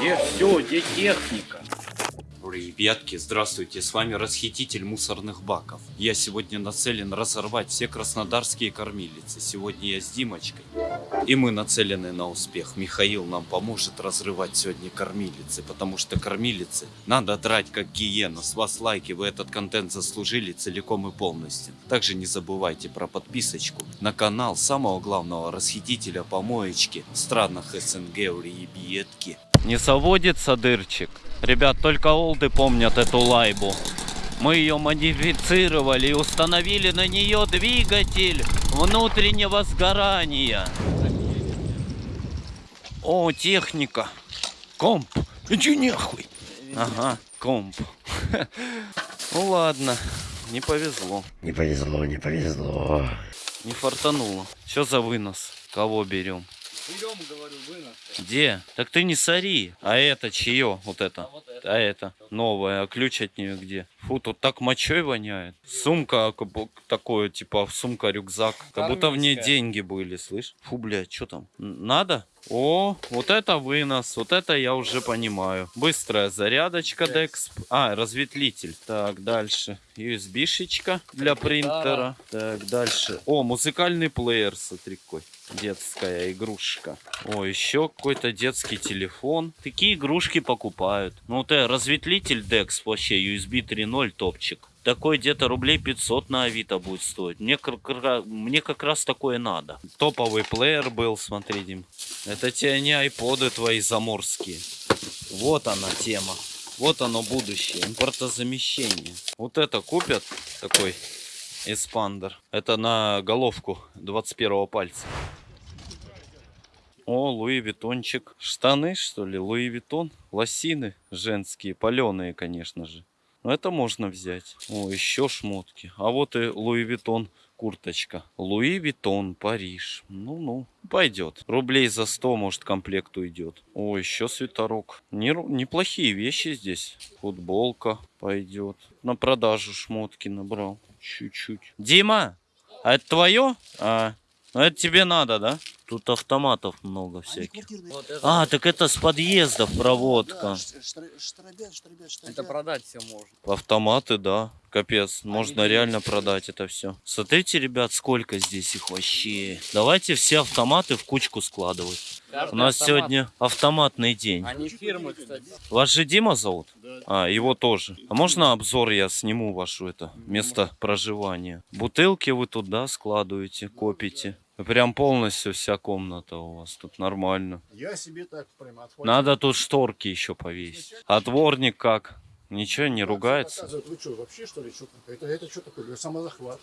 Где все, где техника? Ребятки, здравствуйте, с вами расхититель мусорных баков. Я сегодня нацелен разорвать все краснодарские кормилицы. Сегодня я с Димочкой. И мы нацелены на успех. Михаил нам поможет разрывать сегодня кормилицы, потому что кормилицы надо драть как гиена. С вас лайки, вы этот контент заслужили целиком и полностью. Также не забывайте про подписочку на канал самого главного расхитителя помоечки в странах СНГ ребятки. Не заводится дырчик. Ребят, только олды помнят эту лайбу. Мы ее модифицировали и установили на нее двигатель внутреннего сгорания. О, техника. Комп. Иди нахуй. Ага, комп. Ну ладно, не повезло. Не повезло, не повезло. Не фартануло. Что за вынос? Кого берем? Берем, говорю, вынос. Где? Так ты не сори. А это чье? Вот это. А это новое. А ключ от нее где? Фу, тут так мочой воняет. Сумка такое, типа сумка-рюкзак. Как будто в ней деньги были, слышь? Фу, блядь, что там? Надо? О, вот это вынос, вот это я уже понимаю. Быстрая зарядочка Dex. А, разветвитель. Так, дальше. USB-шечка для принтера. Так, дальше. О, музыкальный плеер, смотри какой. Детская игрушка. О, еще какой-то детский телефон. Такие игрушки покупают. Ну, вот э, разветвитель Dex вообще USB 3.0 топчик. Такой где-то рублей 500 на Авито будет стоить. Мне, как мне как раз такое надо. Топовый плеер был, смотри, Дим. Это тебе не айподы твои заморские. Вот она тема. Вот оно будущее. Импортозамещение. Вот это купят такой эспандер. Это на головку 21 пальца. О, Louis Vuitton -чик. Штаны, что ли? Louis Vuitton. Лосины женские, паленые, конечно же. Но это можно взять. О, еще шмотки. А вот и Louis Vuitton курточка. Louis Vuitton, Париж. Ну-ну, пойдет. Рублей за 100, может, комплект уйдет. О, еще свитерок. Не, неплохие вещи здесь. Футболка пойдет. На продажу шмотки набрал. Чуть-чуть. Дима, а это твое? А, ну это тебе надо, да? Тут автоматов много всяких. Вот А, так это с подъездов проводка. это продать все можно. Автоматы, да. Капец, можно реально продать это все. Смотрите, ребят, сколько здесь их вообще. Давайте все автоматы в кучку складывать. У нас сегодня автоматный день. Они фирмы, кстати. Вас же Дима зовут? А, его тоже. А можно обзор я сниму вашу это место проживания? Бутылки вы тут, да, складываете, копите? Прям полностью вся комната у вас тут нормально. Я себе так прямо отхватил. Надо тут шторки еще повесить. А дворник как? Ничего, не ругается? Вы что, вообще что ли? Что? Это, это что такое? Самозахват.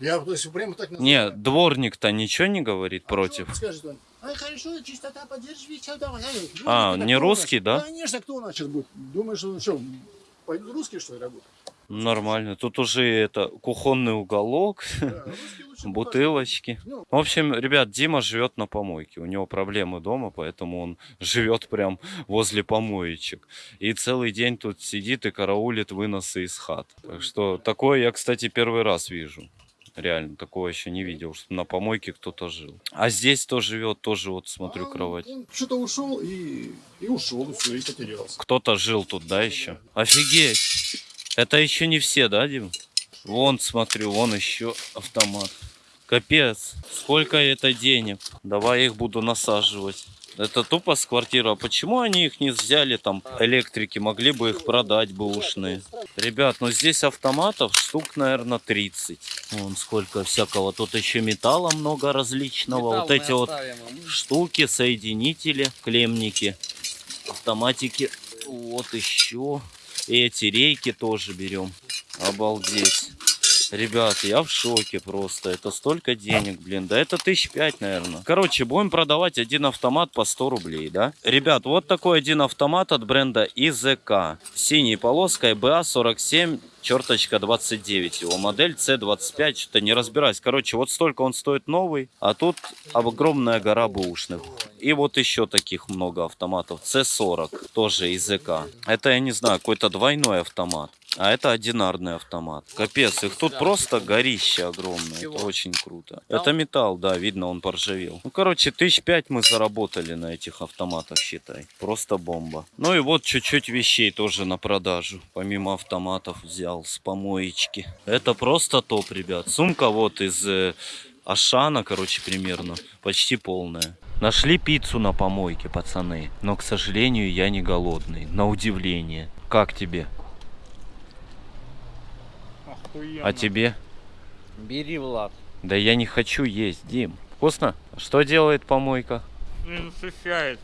Я, то есть, прямо так Не, дворник-то ничего не говорит против. Скажет он, а хорошо, чистота, поддержи, все, давай. А, это не русский, да? Конечно, кто у нас сейчас будет? Думаешь, он что, пойдут русские, что ли, работать? Нормально. Тут уже это кухонный уголок, Да, лучше бутылочки. Ну. В общем, ребят, Дима живет на помойке. У него проблемы дома, поэтому он живет прям возле помоечек. И целый день тут сидит и караулит выносы из хат. Так что такое я, кстати, первый раз вижу. Реально, такого еще не видел, что на помойке кто-то жил. А здесь кто живет, тоже вот смотрю А, кровать. Что-то ушел и, и ушел, и все, и потерялся. Кто-то жил тут, да, еще? Офигеть! Это еще не все, да, Дим? Вон, смотрю, вон еще автомат. Капец, сколько это денег. Давай их буду насаживать. Это тупо с квартиры. А почему они их не взяли там, электрики? Могли бы их продать бэушные. Ребят, ну здесь автоматов штук, наверное, 30. Вон сколько всякого. Тут еще металла много различного. вот эти вот штуки, соединители, клемники, автоматики. Вот еще. Эти рейки тоже берем. Обалдеть. Ребят, я в шоке просто. Это столько денег, блин. Да это тысяч пять, наверное. Короче, будем продавать один автомат по 100 рублей, да? Ребят, вот такой один автомат от бренда ИЗК. Синей полоской БА-47 черточка 29 его модель C25 что-то не разбираюсь короче вот столько он стоит новый а тут огромная гора бэушных и вот еще таких много автоматов C40 тоже ИЗК это я не знаю какой-то двойной автомат А это одинарный автомат. Капец, их тут просто горище огромное. Чего? Это очень круто. Металл? Это металл, да, видно, он поржавел. Ну, короче, тысяч пять мы заработали на этих автоматах, считай. Просто бомба. Ну и вот чуть-чуть вещей тоже на продажу. Помимо автоматов взял с помоечки. Это просто топ, ребят. Сумка вот из э, Ашана, короче, примерно. Почти полная. Нашли пиццу на помойке, пацаны. Но, к сожалению, я не голодный. На удивление. Как тебе? А тебе? Бери, Влад. Да я не хочу есть, Дим. Вкусно? Что делает помойка? Насыщает.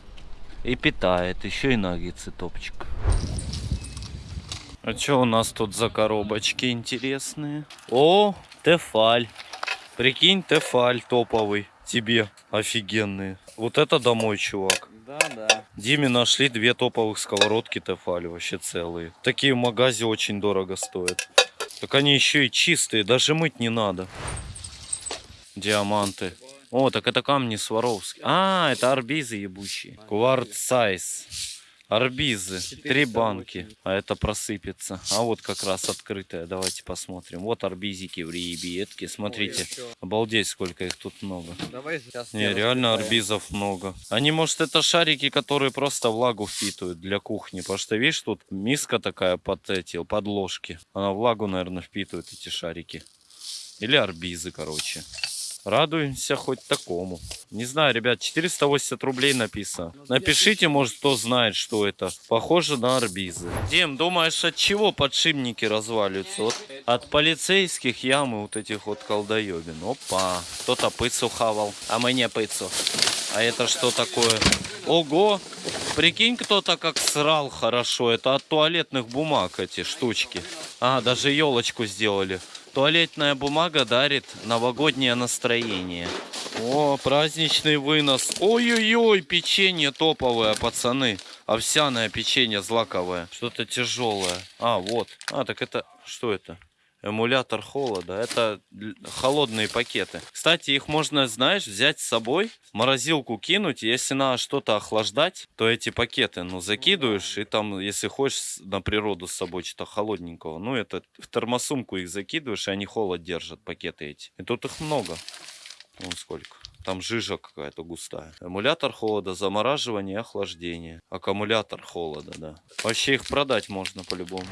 И питает, еще и наггетсы топчик. А что у нас тут за коробочки интересные? О, Тефаль. Прикинь, Тефаль топовый. Тебе офигенные. Вот это домой, чувак. Да, да. Диме нашли две топовых сковородки Тефаль, вообще целые. Такие в магазе очень дорого стоят. Так они еще и чистые, даже мыть не надо. Диаманты. О, так это камни Сваровски. А, это арбизы ебучие. Кварц сайз. Арбизы. Три банки. А это просыпется. А вот как раз открытая. Давайте посмотрим. Вот арбизики в ребятки. Смотрите. Обалдеть, сколько их тут много. Давай сейчас. Не, реально арбизов много. Они, может, это шарики, которые просто влагу впитывают для кухни. Потому что, видишь, тут миска такая под эти, под ложки. Она влагу, наверное, впитывает эти шарики. Или арбизы, короче. Радуемся хоть такому. Не знаю, ребят, 480 рублей написано. Напишите, может, кто знает, что это. Похоже на арбизы. Дим, думаешь, от чего подшипники разваливаются? Вот от полицейских ям и вот этих вот колдоебин. Опа, кто-то пыцу хавал, а мы не пыцу. А это что такое? Ого! Прикинь, кто-то как срал хорошо. Это от туалетных бумаг эти штучки. А, даже елочку сделали. Туалетная бумага дарит новогоднее настроение. О, праздничный вынос. Ой-ой-ой, печенье топовое, пацаны. Овсяное печенье злаковое. Что-то тяжелое. А, вот. А, так это... Что это? Эмулятор холода. Это холодные пакеты. Кстати, их можно, знаешь, взять с собой, в морозилку кинуть. Если надо что-то охлаждать, то эти пакеты, ну, закидываешь, и там, если хочешь на природу с собой что-то холодненького, ну, это в термосумку их закидываешь, и они холод держат, пакеты эти. И тут их много. Вон сколько. Там жижа какая-то густая. Эмулятор холода, замораживание и охлаждение. Аккумулятор холода, да. Вообще их продать можно по-любому.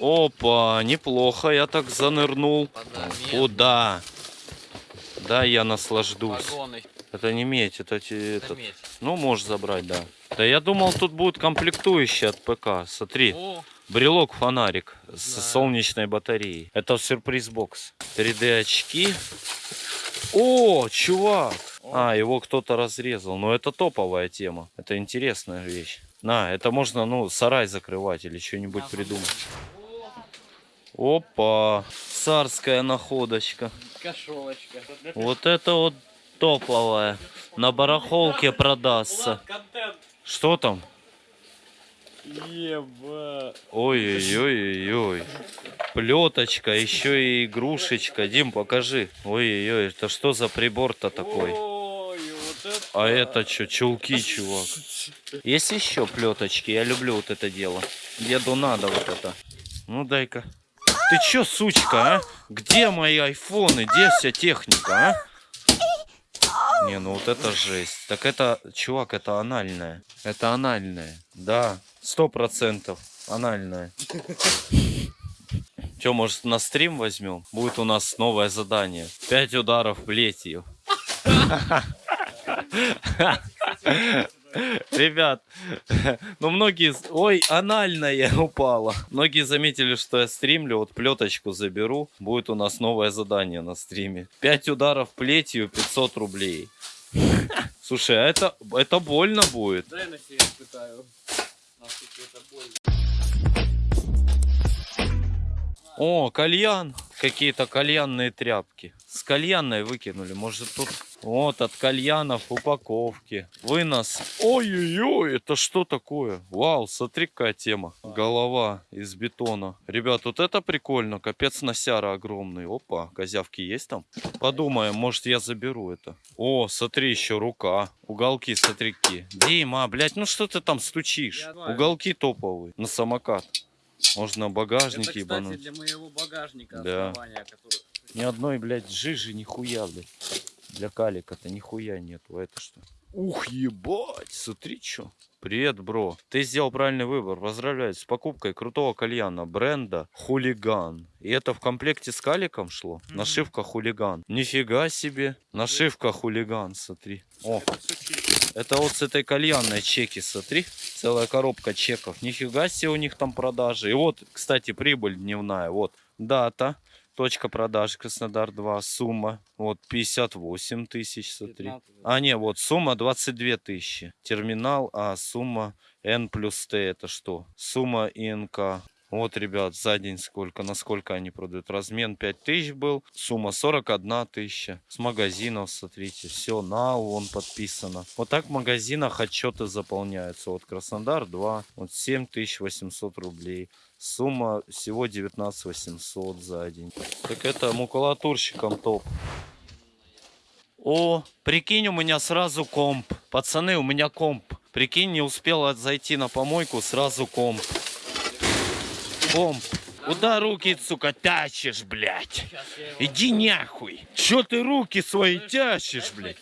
Опа, неплохо, я так занырнул. Куда? Да, я наслаждусь. Вагоны. Это не медь, это те- этот. медь. Ну, можешь забрать, да. Да я думал, тут будет комплектующие от ПК. Смотри, О, брелок фонарик с солнечной батареей. Это сюрприз бокс. 3D очки. О, чувак! А, его кто-то разрезал. Но это топовая тема. Это интересная вещь. На, это можно, ну, сарай закрывать или что-нибудь придумать. Опа, царская находочка. кошелочка. Вот это вот топовая. На барахолке продастся. Что там? Еба. Ой-ой-ой-ой. Плеточка, еще и игрушечка. Дим, покажи. Ой-ой-ой, это что за прибор-то такой? Ой, вот это. А это что, чулки, чувак? Есть еще плеточки? Я люблю вот это дело. Деду надо вот это. Ну дай-ка. Ты чё, сучка, а? Где мои айфоны? Где вся техника, а? Не, ну вот это жесть. Так это, чувак, это анальная. Это анальная. Да, сто процентов анальная. Че, может, на стрим возьмем? Будет у нас новое задание. Пять ударов плетью. Ребят, ну многие... Ой, анальная упала. Многие заметили, что я стримлю, вот плеточку заберу. Будет у нас новое задание на стриме. Пять ударов плетью, 500 рублей. Слушай, а это, это больно будет. Дай на себе испытаю. Это больно. О, кальян. Какие-то кальянные тряпки. С кальянной выкинули. Может тут... Вот от кальянов упаковки. Вынос. Ой-ой-ой, это что такое? Вау, смотри какая тема. Голова из бетона. Ребят, вот это прикольно. Капец носяра огромный. Опа, козявки есть там? Подумаем, может я заберу это. О, смотри, еще рука. Уголки, смотри какие. Дима, блядь, ну что ты там стучишь? Уголки топовые. На самокат. Можно Это, багажники кстати, ебануть. для моего багажника Да. основания, который... Ни одной, блядь, жижи нихуя, блядь. Для калика-то нихуя нету. А это что? Ух, ебать, смотри, что. Привет, бро. Ты сделал правильный выбор. Поздравляю с покупкой крутого кальяна бренда Хулиган. И это в комплекте с каликом шло? Нашивка Хулиган. Нифига себе. Нашивка Хулиган, смотри. О, это вот с этой кальянной чеки, смотри. Целая коробка чеков. Нифига себе у них там продажи. И вот, кстати, прибыль дневная. Вот дата. Точка продаж Краснодар 2. Сумма. Вот 58 тысяч, смотри. 15. А, не, вот сумма 22 тысячи. Терминал, а сумма N плюс T это что? Сумма ИНК. Вот, ребят, за день сколько, насколько они продают. Размен 5 тысяч был, сумма 41 тысяча. С магазинов, смотрите, все, на вон подписано. Вот так в магазинах отчеты заполняются. Вот Краснодар 2, вот 7800 рублей. Сумма всего 19 800 за день. Так это макулатурщикам топ. О, прикинь, у меня сразу комп. Пацаны, у меня комп. Прикинь, не успел зайти на помойку, сразу комп. Комп. Куда руки, сука, тащишь, блядь? Иди нахуй. Чё ты руки свои тащишь, блядь?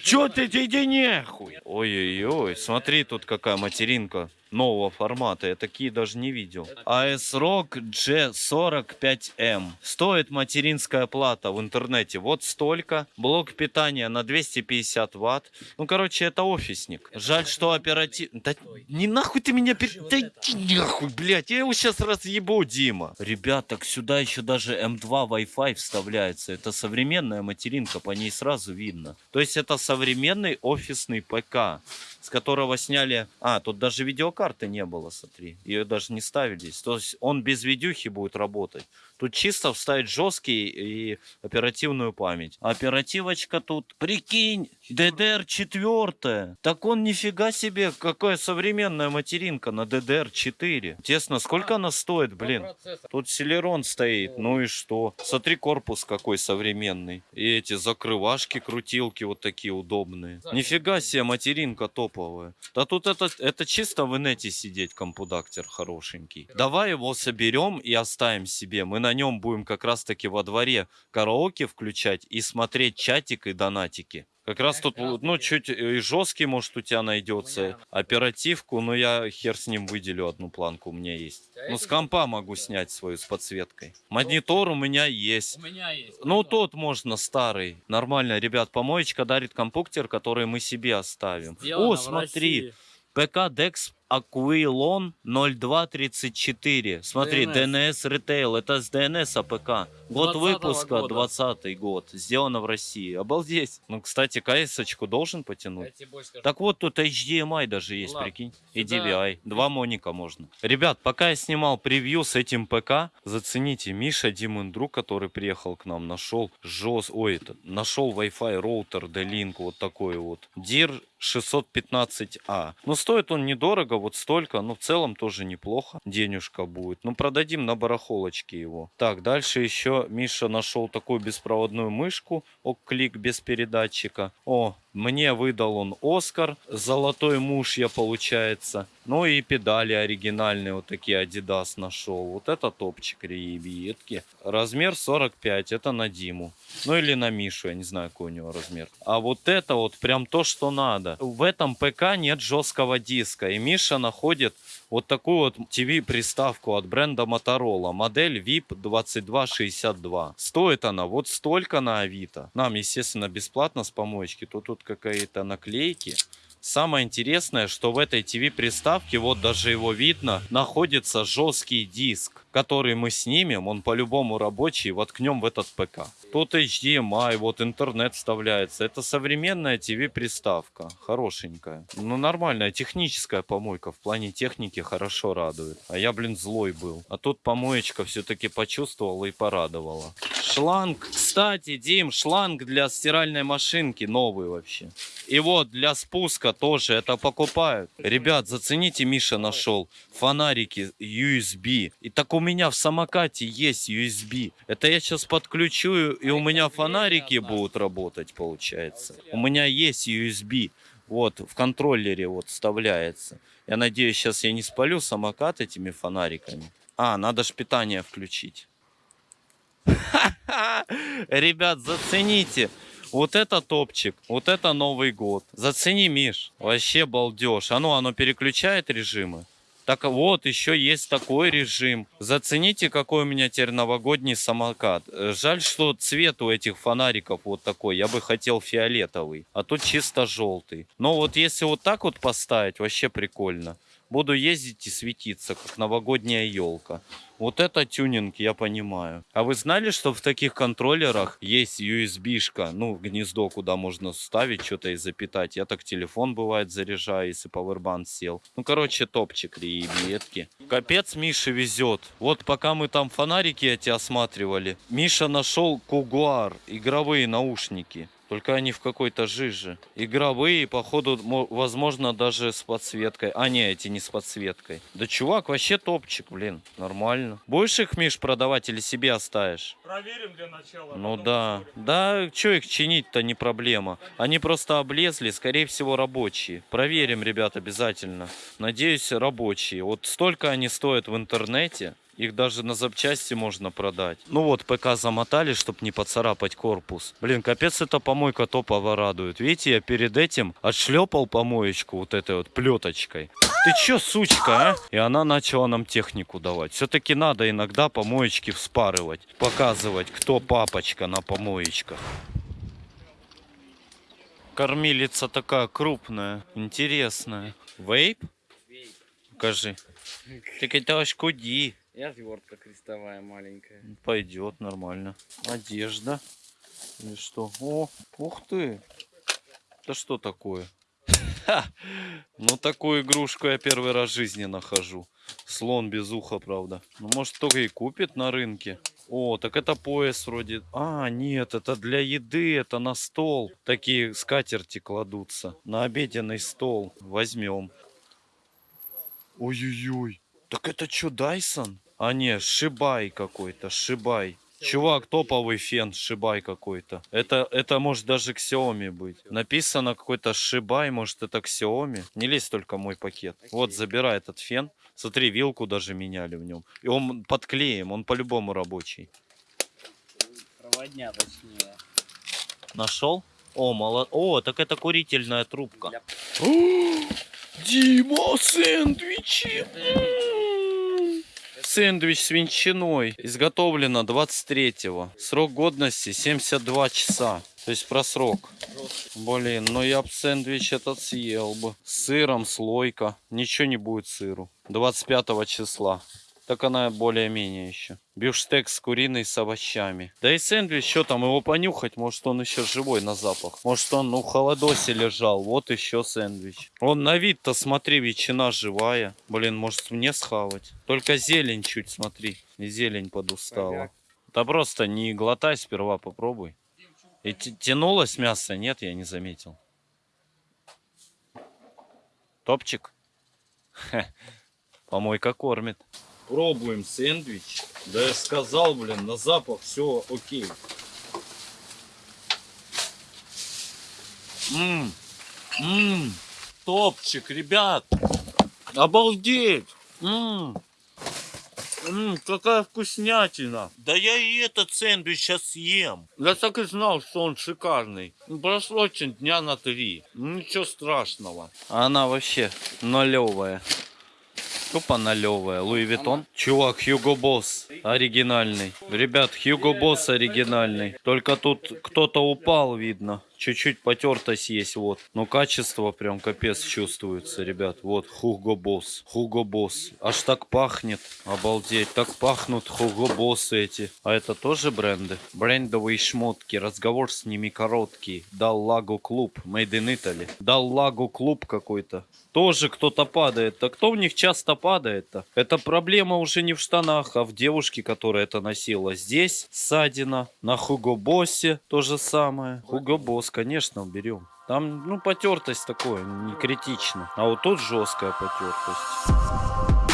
Чё ты, иди нахуй? Ой-ой-ой, смотри, тут какая материнка нового формата. Я такие даже не видел. AS-ROG G45M. Стоит материнская плата в интернете вот столько. Блок питания на 250 ватт. Ну, короче, это офисник. Жаль, что оператив... Да не нахуй ты меня... пер- Да иди нахуй, блядь. Я его сейчас разъебу, Дима. Ребят, так сюда еще даже M2 Wi-Fi вставляется. Это современная материнка, по ней сразу видно. То есть это современный офисный ПК с которого сняли... А, тут даже видеокарты не было, смотри. Ее даже не ставились. То есть он без видюхи будет работать. Тут чисто вставить жесткий и оперативную память. А Оперативочка тут, прикинь, DDR4. Так он нифига себе, какая современная материнка на DDR4. Интересно, сколько она стоит, блин? Тут Celeron стоит, ну и что? Смотри, корпус какой современный. И эти закрывашки, крутилки вот такие удобные. Нифига себе, материнка топовая. Да тут это, это чисто в инете сидеть, компудактер хорошенький. Давай его соберем и оставим себе. Мы на нем будем как раз таки во дворе караоке включать и смотреть чатик и донатики. Как раз тут, ну, чуть и жесткий, может, у тебя найдется оперативку, но я хер с ним выделю одну планку, у меня есть. Ну, с компа могу снять свою с подсветкой. Монитор у меня есть. У меня есть. Ну, тот можно старый. Нормально, ребят, помоечка дарит компуктер, который мы себе оставим. О, смотри. ПК DEXP Aquilon 0234. Смотри, DNS. DNS Retail. Это с DNS АПК. Год 20-го выпуска года. 20 год. Сделано в России. Обалдеть. Ну, кстати, CS -очку должен потянуть. Так вот, тут HDMI даже есть, Ладно, прикинь. И DVI. Два моника можно. Ребят, пока я снимал превью с этим ПК, зацените, Миша, Димон друг, который приехал к нам, нашел жест... Ой, это, нашел Wi-Fi роутер D-Link, вот такой вот. DIR 615A. Ну, стоит он недорого, вот столько. Ну, в целом тоже неплохо. Денежка будет. Ну, продадим на барахолочке его. Так, дальше еще Миша нашел такую беспроводную мышку. Клик без передатчика. О, мне выдал он Оскар. Золотой муж я, получается. Ну и педали оригинальные, вот такие Adidas нашел. Вот это топчик, ребятки. Размер 45, это на Диму. Ну или на Мишу, я не знаю, какой у него размер. А вот это вот прям то, что надо. В этом ПК нет жесткого диска. И Миша находит вот такую вот TV-приставку от бренда Motorola. Модель VIP 2262. Стоит она вот столько на Авито. Нам, естественно, бесплатно с помоечки. Тут тут какие-то наклейки. Самое интересное, что в этой TV-приставке, вот даже его видно, находится жесткий диск. который мы снимем, он по-любому рабочий, воткнем в этот ПК. Тут HDMI, вот интернет вставляется. Это современная TV-приставка, хорошенькая. Ну, нормальная техническая помойка в плане техники хорошо радует. А я, блин, злой был. А тут помоечка все-таки почувствовала и порадовала. Шланг, кстати, Дим, шланг для стиральной машинки новый вообще. И вот для спуска тоже это покупают. Ребят, зацените, Миша нашел фонарики USB. И так у меня в самокате есть USB. Это я сейчас подключу, и у меня фонарики будут работать, получается. У меня есть USB. Вот, в контроллере вот вставляется. Я надеюсь, сейчас я не спалю самокат этими фонариками. А, надо ж питание включить. Ребят, зацените. Вот это топчик, вот это Новый год. Зацени, Миш. Вообще балдеж. А ну, оно переключает режимы. Так вот, еще есть такой режим. Зацените, какой у меня теперь новогодний самокат. Э, Жаль, что цвет у этих фонариков вот такой. Я бы хотел фиолетовый. А тут чисто желтый. Но вот если вот так вот поставить, вообще прикольно. Буду ездить и светиться, как новогодняя елка. Вот это тюнинг, я понимаю. А вы знали, что в таких контроллерах есть USB-шка, ну, гнездо, куда можно вставить что-то и запитать. Я так телефон, бывает, заряжаю, если пауэрбанк сел. Ну, короче, топчик, ребятки. Капец Миша везет. Вот пока мы там фонарики эти осматривали, Миша нашел Кугуар, игровые наушники. Только они в какой-то жиже. Игровые, походу, мо- возможно, даже с подсветкой. А, не, эти не с подсветкой. Да чувак, вообще топчик, блин. Нормально. Будешь их, Миш, продавать или себе оставишь? Проверим для начала. Ну потом да. посмотрим. Да, что их чинить-то не проблема. Они просто облезли, скорее всего, рабочие. Проверим, ребят, обязательно. Надеюсь, рабочие. Вот столько они стоят в интернете. Их даже на запчасти можно продать. Ну вот, ПК замотали, чтобы не поцарапать корпус. Блин, капец, эта помойка топово радует. Видите, я перед этим отшлепал помоечку вот этой вот плеточкой. Ты чё, сучка, а? И она начала нам технику давать. Все-таки надо иногда помоечки вспарывать. Показывать, кто папочка на помоечках. Кормилица такая крупная, интересная. Вейп? Покажи. Так это аж куди. И отвертка крестовая маленькая. Пойдет нормально. Одежда. Или что? О, ух ты. Это что такое? Ну, такую игрушку я первый раз в жизни нахожу. Слон без уха, правда. Ну, может, кто-то и купит на рынке. О, так это пояс вроде. А, нет, это для еды, это на стол. Такие скатерти кладутся. На обеденный стол. Возьмем. Ой-ой-ой. Так это что, Дайсон? А не, Шибай какой-то, Шибай. Чувак, топовый фен, Шибай какой-то. Это, это может даже Xiaomi быть. Написано какой-то Шибай, может это Xiaomi. Не лезь только в мой пакет. Вот, забирай этот фен. Смотри, вилку даже меняли в нем. И он под клеем, он по-любому рабочий. Проводня точнее. Нашел? О, мало... О, так это курительная трубка. Для- Дима, сэндвичи! Сэндвич с ветчиной. Изготовлено 23-го. Срок годности 72 часа. То есть просрок. Блин, ну я бы сэндвич этот съел бы. С сыром, слойка. Ничего не будет сыру. 25 числа. Так она более-менее еще. Бифштекс с куриной с овощами. Да и сэндвич, что там, его понюхать, может он еще живой на запах. Может он ну, в холодосе лежал, вот еще сэндвич. Он на вид-то, смотри, ветчина живая. Блин, может мне схавать. Только зелень чуть, смотри. И зелень подустала. Ага. Да просто не глотай сперва, попробуй. И тянулось мясо? Нет, я не заметил. Топчик? Помойка кормит. Пробуем сэндвич. Да я сказал, блин, на запах все окей. Ммм, ммм, топчик, ребят. Обалдеть. Ммм. Ммм, какая вкуснятина. Да я и этот сэндвич сейчас съем. Я так и знал, что он шикарный. Просрочен дня на три. Ничего страшного. Она вообще нулевая. Тупо нулевая. Louis Vuitton. Чувак, Hugo Boss. Оригинальный. Ребят, Hugo Boss оригинальный. Только тут кто-то упал, видно. Чуть-чуть потертость есть, вот. Но качество прям капец чувствуется, ребят. Вот, Hugo Boss, Hugo Boss. Аж так пахнет, обалдеть. Так пахнут Hugo Boss эти. А это тоже бренды? Брендовые шмотки, разговор с ними короткий. Dal Lago Club, made in Italy. Dal Lago Club какой-то. Тоже кто-то падает. А кто в них часто падает-то? Это проблема уже не в штанах, а в девушке, которая это носила. Здесь ссадина, на Хуго Боссе то же самое. Хуго Босс, конечно, берем. Там, ну, потертость такое, не критично. А вот тут жесткая потертость.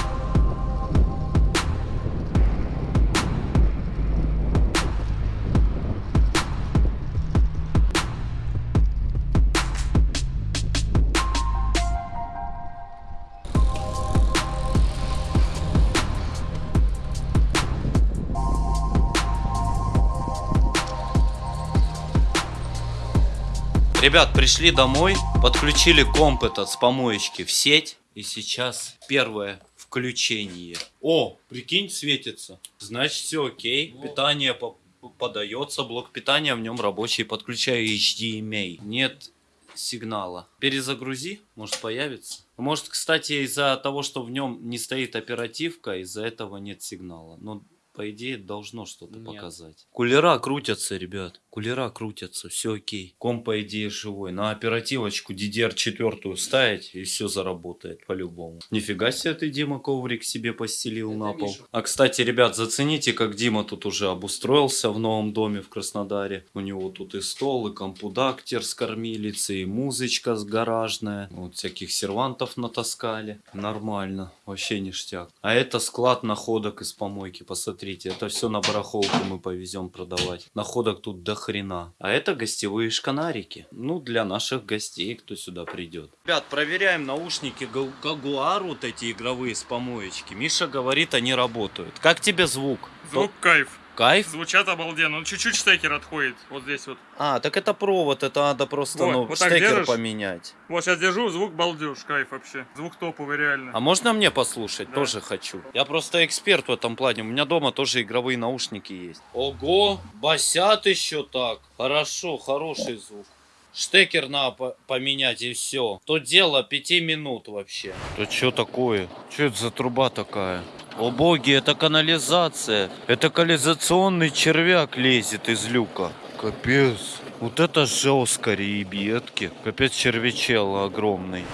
Ребят, пришли домой, подключили комп этот с помоечки в сеть. И сейчас первое включение. О, прикинь, светится. Значит, все окей. Питание по- подается, блок питания в нем рабочий. Подключаю HDMI. Нет сигнала. Перезагрузи, может появится. Может, кстати, из-за того, что в нем не стоит оперативка, из-за этого нет сигнала. Но по идее должно что-то показать. Кулера крутятся, ребят. Кулера крутятся, все окей. Комп по идее живой. На оперативочку DDR4 ставить и все заработает по-любому. Нифига себе ты, Дима, коврик себе постелил Это на пол. Миша. А кстати, ребят, зацените, как Дима тут уже обустроился в новом доме в Краснодаре. У него тут и стол, и компудактер с кормилицей, и музычка с гаражная. Вот всяких сервантов натаскали. Нормально, вообще ништяк. А это склад находок из помойки, посмотрите. Это все на барахолку мы повезем продавать. Находок тут до хрена. А это гостевые шканарики. Ну, для наших гостей, кто сюда придет. Ребят, проверяем наушники Гагуар, вот эти игровые с помоечки. Миша говорит, они работают. Как тебе звук? Звук кайф. Кайф? Звучат обалденно. Ну, чуть-чуть штекер отходит. Вот здесь вот. А, так это провод, это надо просто Вот, ну, вот штекер поменять. Вот сейчас держу, звук балдеж, кайф вообще. Звук топовый реально. А можно мне послушать? Да. Тоже хочу. Я просто эксперт в этом плане. У меня дома тоже игровые наушники есть. Ого, басят еще так. Хорошо, хороший звук. Штекер надо по- поменять и все. То дело пяти минут вообще. Это что такое? Что это за труба такая? О боги, это канализация. Это канализационный червяк лезет из люка. Капец. Вот это жестко, ребятки. Капец червячело огромный.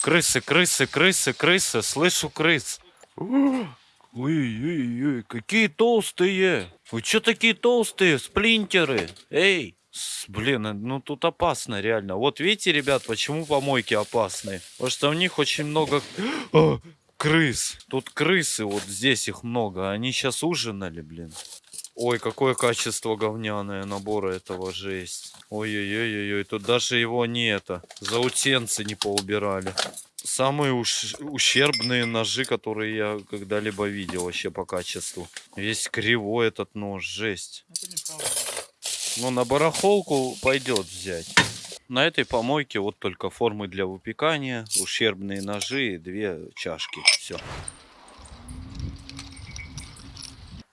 Крысы, крысы, крысы, крысы. Слышу крыс. Ой-ой-ой, какие толстые. Вы что такие толстые, сплинтеры? Эй, блин, э, ну тут опасно реально. Вот видите, ребят, почему помойки опасны? Потому что в них очень много А, крыс. Тут крысы, вот здесь их много. Они сейчас ужинали, блин. Ой, какое качество говняное набора этого жесть. Ой-ой-ой-ой, тут даже его не это. Заутенцы не поубирали. Самые уж- ущербные ножи, которые я когда-либо видел вообще по качеству. Весь кривой этот нож, жесть. Ну, на барахолку пойдет взять. На этой помойке вот только формы для выпекания, ущербные ножи и две чашки. Все.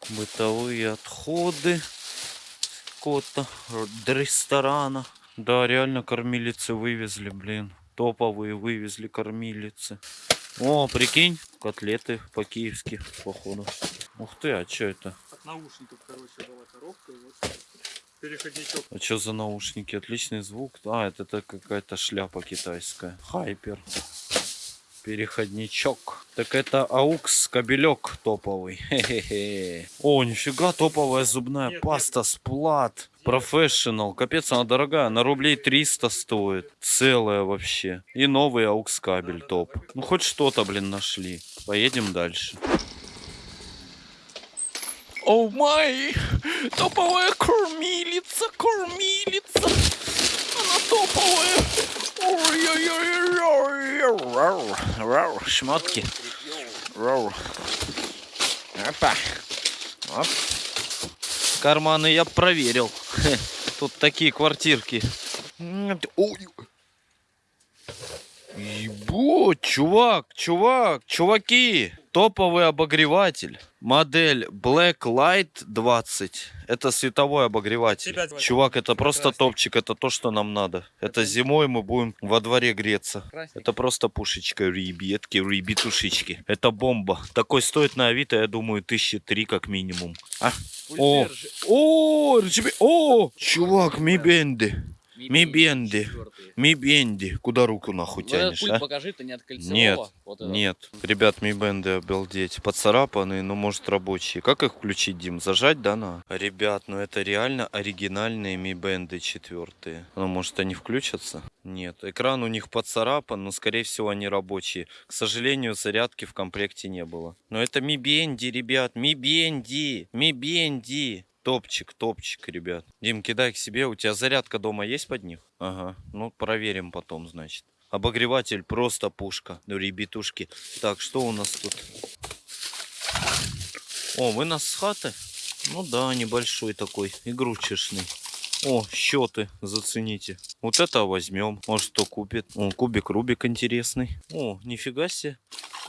Бытовые отходы кота ресторана. Да, реально кормилицы вывезли, блин. Топовые вывезли кормилицы. О, прикинь, котлеты по-киевски, походу. Ух ты, а что это? От наушников, короче, была коробка. И вот переходничок. А что за наушники? Отличный звук. А, это, это какая-то шляпа китайская. Хайпер. Переходничок. Так это AUX кабелек топовый. Хе-хе-хе. О, нифига, топовая зубная Нет, паста Сплат. Профессионал. Капец, она дорогая. На рублей 300 стоит. Целая вообще. И новый AUX кабель топ. Ну, хоть что-то, блин, нашли. Поедем дальше. О май! Топовая кормилица, кормилица! Она топовая! Рау, шмотки. Рау. Опа. Оп. Карманы я проверил. Тут такие квартирки. Ой. Ебо, чувак, чувак, чуваки, топовый обогреватель. Модель Black Light 20. Это световой обогреватель. Тебя. Чувак, это просто Прекрасно. топчик, это то, что нам надо. Это зимой мы будем во дворе греться. Красненький. Это просто пушечка, ребятки, ребятушечки. Это бомба. Такой стоит на Авито, я думаю, тысячи три как минимум. А? О, о, о, чувак, ми бенди, Ми ми бенди бенди, четвертые. ми бенди. Куда руку нахуй Вот тянешь, а? покажи, ты не от кольцевого. Нет, Вот. Нет, ребят, ми бенды обалдеть. Поцарапанные, но может рабочие. Как их включить, Дим? Зажать, да, на? Ребят, ну это реально оригинальные ми бенды четвертые. Ну, может они включатся? Нет, экран у них поцарапан, но скорее всего они рабочие. К сожалению, зарядки в комплекте не было. Но это ми бенди, ребят, ми бенди, ми бенди. Топчик, топчик, ребят. Дим, кидай к себе. У тебя зарядка дома есть под них? Ага. Ну, проверим потом, значит. Обогреватель просто пушка. Ну, ребятушки. Так, что у нас тут? О, вынос с хаты? Ну да, небольшой такой, игрушечный. О, счеты, зацените. Вот это возьмем. Может, кто купит. О, кубик Рубик интересный. О, нифига себе.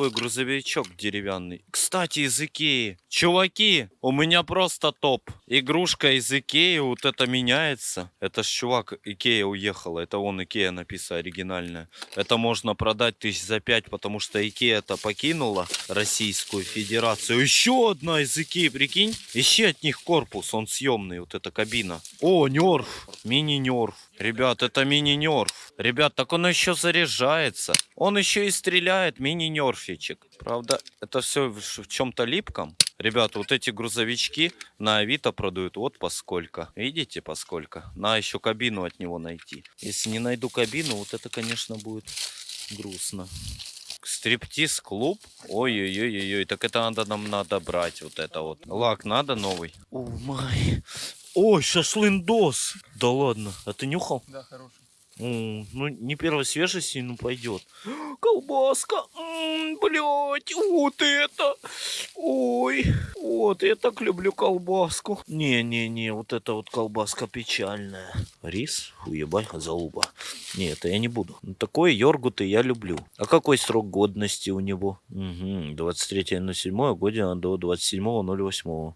Какой грузовичок деревянный. Кстати, из Икеи. Чуваки, у меня просто топ. Игрушка из Икеи, вот это меняется. Это ж чувак Икея уехала. Это он Икея написано оригинальная. Это можно продать тысяч за пять, потому что Икея-то покинула Российскую Федерацию. Еще одна из Икеи, прикинь. Ищи от них корпус, он съемный, вот эта кабина. О, нерф, мини-нерф. Ребят, это мини-нерф. Ребят, так он еще заряжается. Он еще и стреляет, мини-нерфичек. Правда, это все в, в чем-то липком. Ребят, вот эти грузовички на Авито продают вот поскольку. Видите, поскольку. На еще кабину от него найти. Если не найду кабину, вот это, конечно, будет грустно. Стриптиз клуб? Ой-ой-ой-ой, так это надо нам надо брать вот это вот. Лак надо новый? О май. Ой, шашлындос. Да ладно, а ты нюхал? Да, хороший. М, ну, не первой свежести, ну пойдет. Колбаска, блять, вот это. Ой, вот, я так люблю колбаску. Не-не-не, вот это вот колбаска печальная. Рис, уебай, залупа. Не, это я не буду. Ну, Такой йогурт я люблю. А какой срок годности у него? Угу, 23.07, година до 27.08.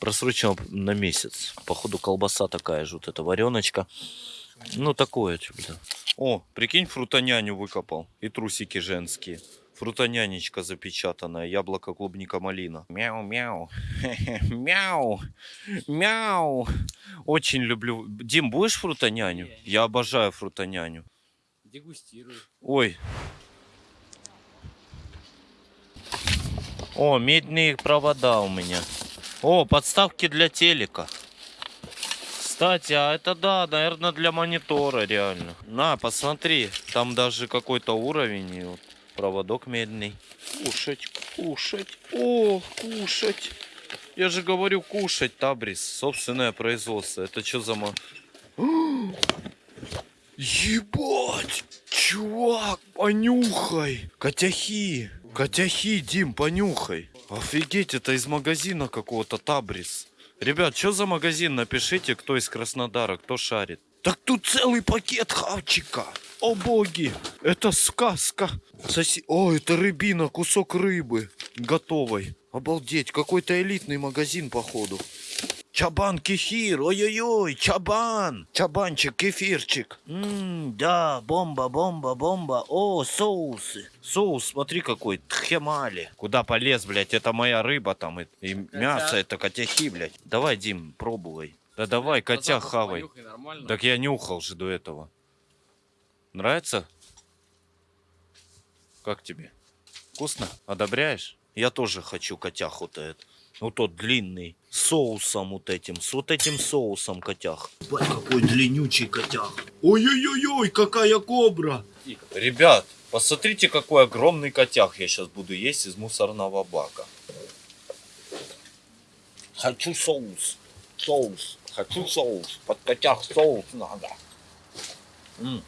Просрочено на месяц. Походу колбаса такая же, вот эта вареночка. Ну, такое что-то. О, прикинь, фрутоняню выкопал. И трусики женские. Фрутонянечка запечатанная, яблоко, клубника, малина. Мяу-мяу. Мяу. Мяу. Очень люблю. Дим, будешь фрутоняню? Я обожаю фрутоняню. Дегустирую. Ой. О, медные провода у меня. О, подставки для телека. Кстати, а это да, наверное, для монитора реально. На, посмотри, там даже какой-то уровень и вот проводок медный. Кушать, кушать, о, кушать. Я же говорю кушать, Табрис, собственное производство. Это что за мо... Ебать! Чувак, понюхай! Котяхи! Котяхи, Дим, понюхай! Офигеть, это из магазина какого-то Табрис. Ребят, что за магазин? Напишите, кто из Краснодара, кто шарит. Так тут целый пакет хавчика. О боги, это сказка. Соси... О, это рыбина, кусок рыбы. Готовой. Обалдеть, какой-то элитный магазин, походу. Чабан кефир, ой-ой-ой, чабан, чабанчик, кефирчик. Ммм, да, бомба, бомба, бомба. О, соусы. Соус, смотри какой, тхемали. Куда полез, блядь, это моя рыба там, и, и мясо, это котяхи, блядь. Давай, Дим, пробуй. Да давай, котя хавай. понюхай. Так я нюхал же до этого. Нравится? Как тебе? Вкусно? Одобряешь? Я тоже хочу котях вот этот. Вот тот длинный. С соусом вот этим. С вот этим соусом котях. Ебать, какой длиннючий котях. Ой-ой-ой, какая кобра. Ребят, посмотрите, какой огромный котях я сейчас буду есть из мусорного бака. Хочу соус. Соус. Хочу соус. Под котях соус надо. М.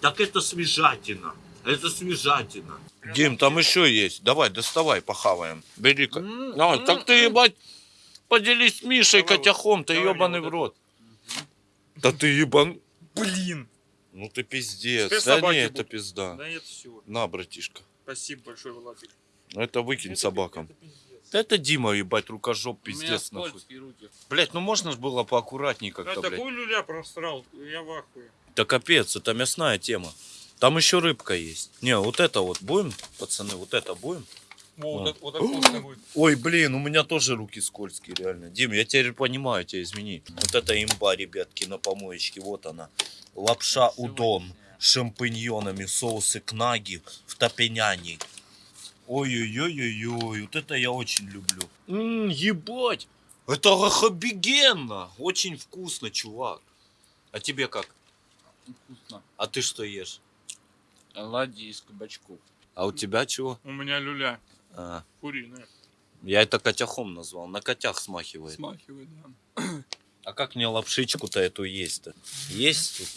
Так это свежатина. Это свежатина. Дим, там еще есть. Давай, доставай, похаваем. бери ка А, так ты, ебать, поделись с Мишей котяхом, ты ебаный в рот. Да ты ебан... Блин! Ну ты пиздец. Да не, это пизда. Да нет, все. На, братишка. Спасибо большое, Владик. Это выкинь собакам. Это Дима, ебать, рукожоп, пиздец, нахуй. руки. Блять, ну можно же было поаккуратнее как-то, блядь. такой люля просрал, я в ахуе. Да капец, это мясная тема. Там еще рыбка есть. Не, вот это вот будем, пацаны, вот это будем. Во, А. вот, вот вкусно будет. Ой, блин, у меня тоже руки скользкие, реально. Дим, я теперь понимаю тебя, извини. Вот это имба, ребятки, на помоечке, вот она. Лапша удон с шампиньонами, соусы кнаги в топеняне. Ой-ой-ой-ой-ой, вот это я очень люблю. Ммм, ебать, это офигенно, очень вкусно, чувак. А тебе как? Вкусно. А ты что ешь? Оладьи из кабачков. А у тебя чего? У меня люля А, куриная. я это котяхом назвал, на котях смахивает. Смахивает, да. А как мне лапшичку-то эту есть-то? Есть тут,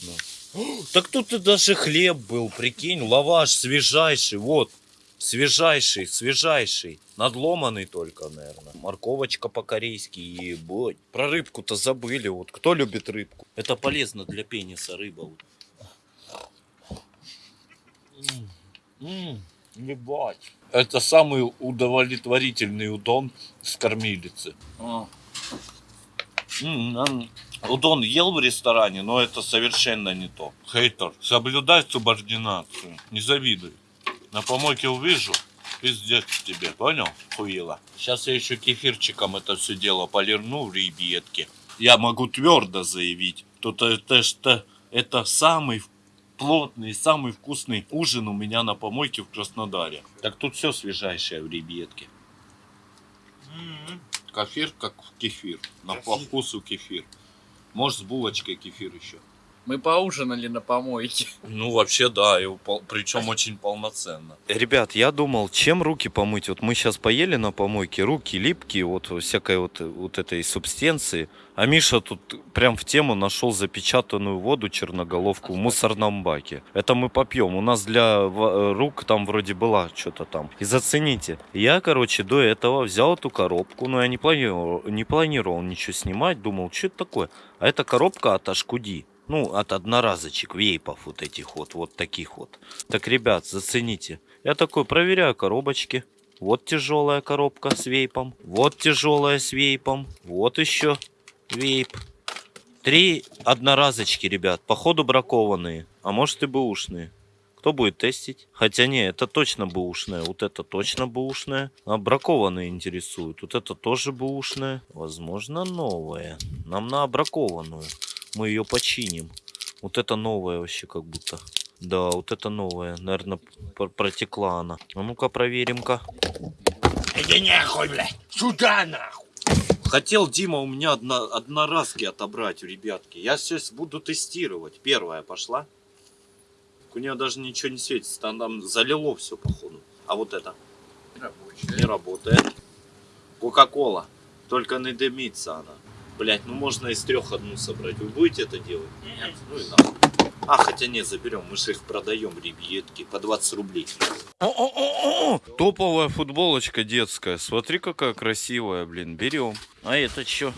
ну. Так тут и даже хлеб был, прикинь, лаваш свежайший, вот. Свежайший, свежайший. Надломанный только, наверное. Морковочка по-корейски, ебать. Про рыбку-то забыли, вот. Кто любит рыбку? Это полезно для пениса рыба. вот. М, м, Ебать. Это самый удовлетворительный удон с кормилицы. М, ам, Удон ел в ресторане, но это совершенно не то. Хейтер, соблюдай субординацию, не завидуй. На помойке увижу, пиздец тебе, понял, хуила? Сейчас я еще кефирчиком это все дело полирну в ребятке. Я могу твердо заявить, тут это, это, это самый плотный, самый вкусный ужин у меня на помойке в Краснодаре. Так тут все свежайшее в ребятке. Кефир как кефир. На по вкусу кефир. Может, с булочкой кефир еще. Мы поужинали на помойке. Ну, вообще, да, и причем очень полноценно. Ребят, я думал, чем руки помыть? Вот мы сейчас поели на помойке, руки липкие, вот всякой вот, вот этой субстанции. А Миша тут прям в тему нашел запечатанную воду черноголовку в мусорном баке. Это мы попьем. У нас для в- рук там вроде была что-то там. И зацените. Я, короче, до этого взял эту коробку, но я не планировал, не планировал ничего снимать. Думал, что это такое? А это коробка от HQD. Ну, от одноразочек, вейпов вот этих вот, вот таких вот. Так, ребят, зацените. Я такой проверяю коробочки. Вот тяжелая коробка с вейпом. Вот тяжелая с вейпом. Вот еще вейп. Три одноразочки, ребят. Походу бракованные. А может и бэушные. Кто будет тестить? Хотя не, это точно бэушная. Вот это точно бэушная. А бракованные интересуют. Вот это тоже бэушная. Возможно, новая. Нам на бракованную. Мы ее починим. Вот это новая вообще как будто. Да, вот это новая. Наверное, протекла она. А ну-ка проверим-ка. Иди нахуй, блядь! Сюда нахуй! Хотел Дима у меня одно, одноразки отобрать, ребятки. Я сейчас буду тестировать. Первая пошла. У нее даже ничего не светится. Там, там залило все, походу. А вот это не Рабочая. работает. Кока-кола. Только не дымится она. Блять, ну можно из трех одну собрать. Вы будете это делать? Нет. Ну и нахуй. А, хотя не, заберем. Мы же их продаем, ребятки, по 20 рублей. О-о-о-о! Топовая футболочка детская. Смотри, какая красивая, блин. Берем. А это что?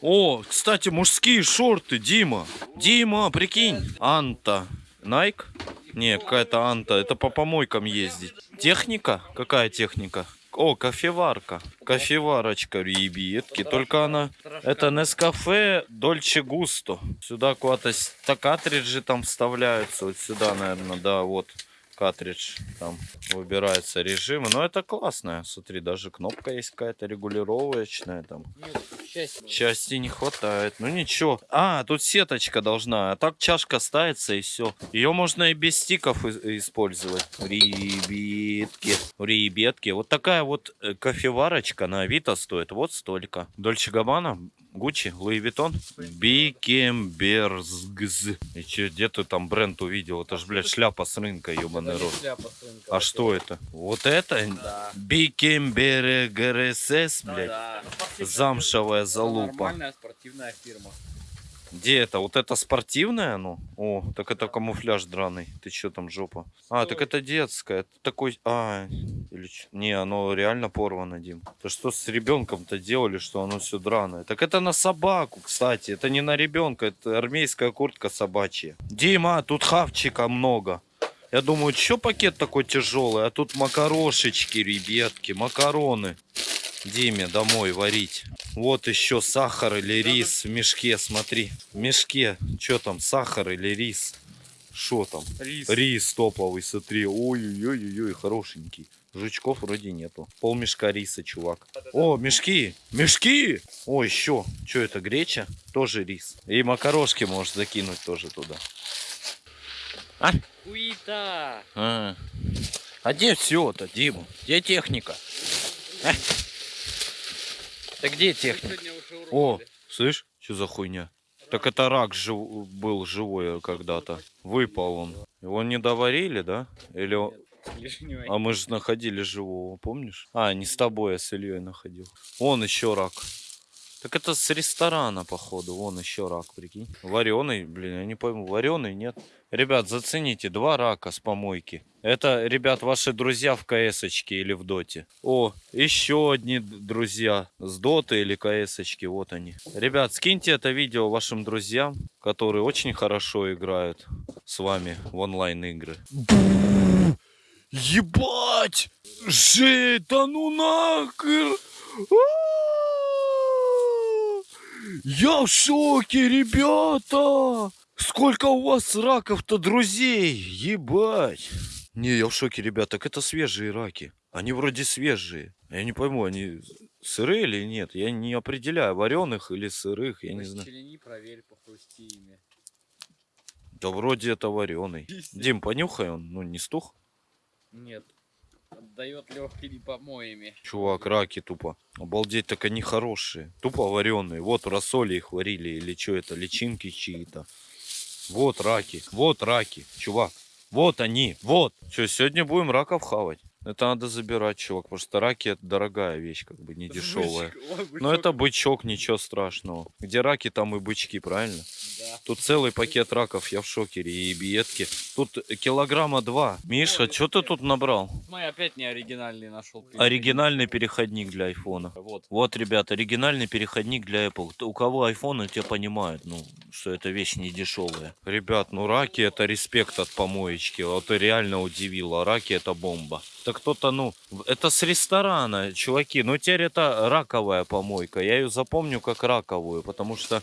О, кстати, мужские шорты, Дима. Дима, прикинь. Анта. Найк? Не, какая-то Анта. Это по помойкам ездить. Техника? Какая техника? О, кофеварка. Кофеварочка, ребятки. Только она... Это Нескафе Дольче Густо. Сюда куда-то с- та картриджи там вставляются. Вот сюда, наверное, да, вот картридж. Там выбирается режим. Но это классно. Смотри, даже кнопка есть какая-то регулировочная там. Нет, счастья. Части не хватает. Ну ничего. А, тут сеточка должна. А так чашка ставится и все. Ее можно и без стиков использовать. Ребятки. Ребятки. Вот такая вот э, кофеварочка на Авито стоит. Вот столько. Dolce Gabbana, Gucci, Louis Vuitton, Bikkembergs. И че, где ты там бренд увидел? Это ж, блядь, шляпа с рынка, ебаный рот. А что это? Вот это? Да. Бикембергрсс, блядь. Замшевая залупа. Нормальная спортивная фирма. Где это? Вот это спортивное, ну? О, так это камуфляж драный. Ты что там, жопа? А, так это детское. Это такой... А, или? Не, оно реально порвано, Дим. То что с ребенком-то делали, что оно все драное? Так это на собаку, кстати. Это не на ребенка, это армейская куртка собачья. Дима, тут хавчика много. Я думаю, что пакет такой тяжелый? А тут макарошечки, ребятки, макароны. Диме домой варить. Вот еще сахар или рис в мешке, смотри. В мешке, что там, сахар или рис? Что там? Рис. Рис топовый, смотри. Ой-ой-ой-ой, хорошенький. Жучков вроде нету. Пол мешка риса, чувак. О, мешки! Мешки! О, еще. Что это, греча? Тоже рис. И макарошки можешь закинуть тоже туда. Уита. А, а где все-то, Дима? Где техника? А? Да где уже О, слышь, что за хуйня? Так это рак жив- был живой когда-то. Выпал он. Его не доварили, да? Или он- А мы же находили живого, помнишь? А, не с тобой, а с Ильей находил. Вон еще рак. Так это с ресторана, походу. Вон еще рак, прикинь. Вареный, блин, я не пойму, вареный, нет? Ребят, зацените, два рака с помойки. Это, ребят, ваши друзья в КС-очке или в Доте. О, еще одни друзья с Доты или КС-очки, вот они. Ребят, скиньте это видео вашим друзьям, которые очень хорошо играют с вами в онлайн-игры. Ебать! Жесть, да ну нахер! Я в шоке, ребята! Сколько у вас раков-то друзей? Ебать! Не, я в шоке, ребят, так это свежие раки. Они вроде свежие. Я не пойму, они сырые или нет? Я не определяю, вареных или сырых, я не знаю. Расчленени, проверь, похрусти ими. Да вроде это вареный. Дим, понюхай он, ну не стух. Нет. Отдает легкими помоями. Чувак, раки тупо. Обалдеть, так они хорошие. Тупо вареные. Вот в рассоле их варили. Или что это, личинки чьи-то. Вот раки. Вот раки, чувак. Вот они. Вот. Что, сегодня будем раков хавать? Это надо забирать, чувак. Потому что раки это дорогая вещь, как бы не дешевая. Но это бычок, ничего страшного. Где раки, там и бычки, правильно? Да. Тут целый пакет раков, я в шокере. И биетки. Тут килограмма два. Миша, что ты тут набрал? Смотри, опять не оригинальный нашел. Оригинальный переходник для айфона. Вот. Вот, ребят, оригинальный переходник для Apple. У кого iPhone, те понимают, ну, что это вещь не дешевая. Ребят, ну раки это респект от помоечки. Вот реально удивило. Раки это бомба. Так кто-то, ну, это с ресторана, чуваки. Ну, теперь это раковая помойка. Я ее запомню как раковую, потому что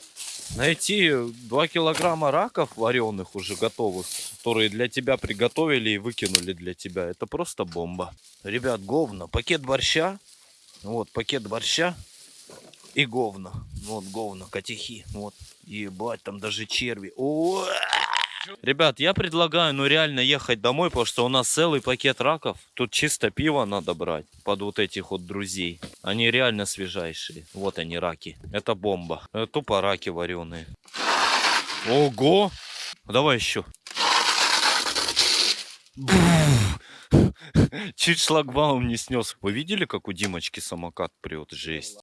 найти 2 килограмма раков вареных уже готовых, которые для тебя приготовили и выкинули для тебя, это просто бомба. Ребят, говно. Пакет борща. Вот, пакет борща и говно. Вот, говно, котихи. Вот. Ебать, там даже черви. О! Ребят, я предлагаю, ну реально ехать домой, потому что у нас целый пакет раков. Тут чисто пиво надо брать под вот этих вот друзей. Они реально свежайшие. Вот они, раки. Это бомба. Это тупо раки вареные. Ого! Давай еще. Чуть шлагбаум не снес. Вы видели, как у Димочки самокат прет? Жесть.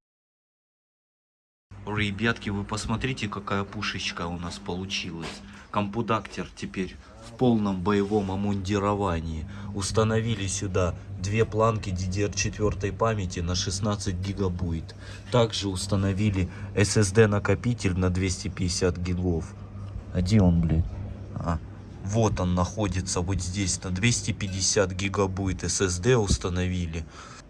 Ребятки, вы посмотрите, какая пушечка у нас получилась. Компудактер теперь в полном боевом омундировании. Установили сюда две планки DDR4 памяти на 16 гигабайт. Также установили SSD накопитель на 250 гигов. А где он, блядь? А, вот он находится вот здесь на 250 гигабайт SSD установили.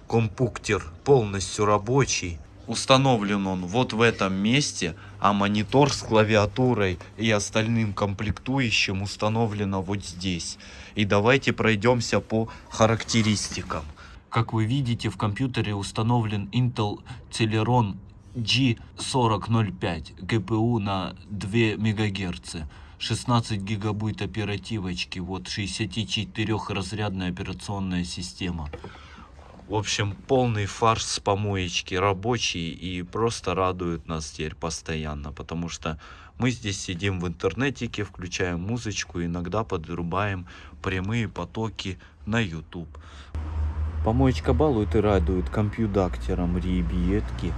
Компуктер полностью рабочий. Установлен он вот в этом месте, а монитор с клавиатурой и остальным комплектующим установлено вот здесь. И давайте пройдемся по характеристикам. Как вы видите, в компьютере установлен Intel Celeron G4005, GPU на 2 МГц. 16 гигабайт оперативочки, вот 64-разрядная операционная система. В общем, полный фарш с помоечки, рабочий и просто радует нас теперь постоянно, потому что мы здесь сидим в интернетике, включаем музычку, иногда подрубаем прямые потоки на YouTube. Помоечка балует и радует компьюдактером ребятки.